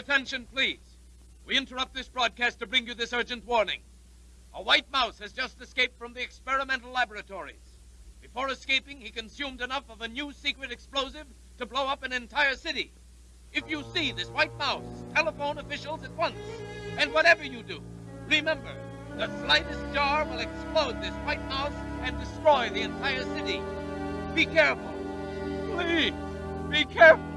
attention, please. We interrupt this broadcast to bring you this urgent warning. A white mouse has just escaped from the experimental laboratories. Before escaping, he consumed enough of a new secret explosive to blow up an entire city. If you see this white mouse, telephone officials at once. And whatever you do, remember, the slightest jar will explode this white mouse and destroy the entire city. Be careful. Please, be careful.